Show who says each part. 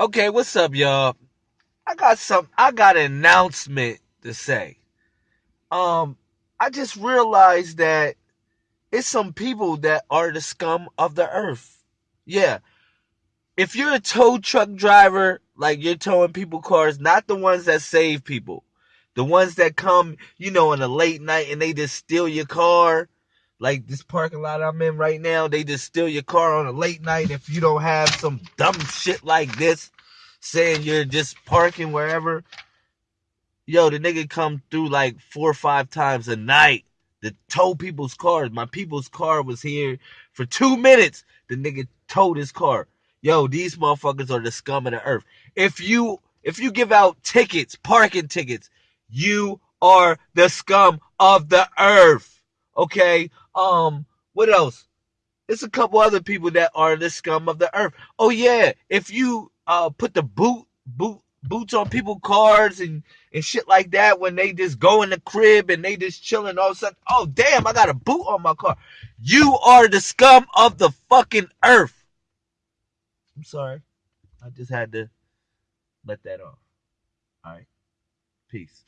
Speaker 1: Okay, what's up, y'all? I got some I got an announcement to say. Um, I just realized that it's some people that are the scum of the earth. Yeah. If you're a tow truck driver, like you're towing people cars, not the ones that save people. The ones that come, you know, in a late night and they just steal your car. Like this parking lot I'm in right now, they just steal your car on a late night if you don't have some dumb shit like this saying you're just parking wherever. Yo, the nigga come through like four or five times a night to tow people's cars. My people's car was here for two minutes. The nigga towed his car. Yo, these motherfuckers are the scum of the earth. If you if you give out tickets, parking tickets, you are the scum of the earth. Okay? Um, what else? There's a couple other people that are the scum of the earth. Oh yeah, if you uh put the boot boot boots on people's cars and and shit like that when they just go in the crib and they just chilling all of a sudden, oh damn, I got a boot on my car. You are the scum of the fucking earth. I'm sorry. I just had to let that off. All right. Peace.